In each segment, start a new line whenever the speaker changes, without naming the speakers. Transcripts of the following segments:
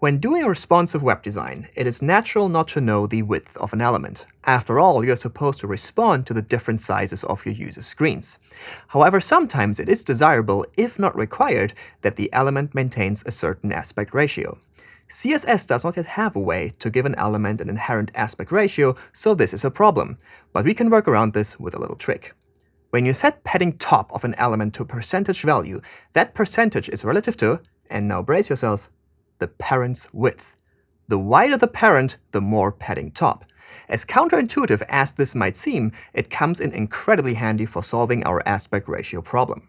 When doing responsive web design, it is natural not to know the width of an element. After all, you're supposed to respond to the different sizes of your user's screens. However, sometimes it is desirable, if not required, that the element maintains a certain aspect ratio. CSS does not yet have a way to give an element an inherent aspect ratio, so this is a problem. But we can work around this with a little trick. When you set padding top of an element to a percentage value, that percentage is relative to, and now brace yourself, the parent's width. The wider the parent, the more padding top. As counterintuitive as this might seem, it comes in incredibly handy for solving our aspect ratio problem.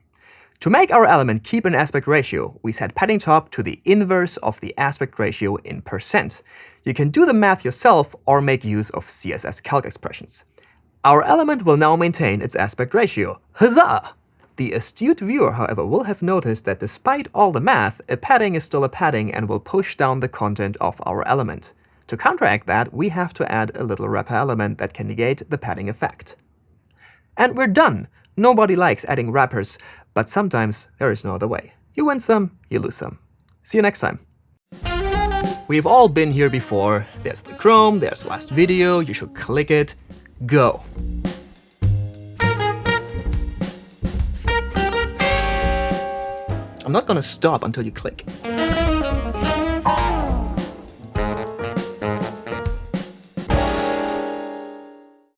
To make our element keep an aspect ratio, we set padding top to the inverse of the aspect ratio in percent. You can do the math yourself or make use of CSS calc expressions. Our element will now maintain its aspect ratio. Huzzah! The astute viewer, however, will have noticed that despite all the math, a padding is still a padding and will push down the content of our element. To counteract that, we have to add a little wrapper element that can negate the padding effect. And we're done! Nobody likes adding wrappers, but sometimes there is no other way. You win some, you lose some. See you next time. We've all been here before. There's the Chrome, there's the last video, you should click it. Go! I'm not gonna stop until you click.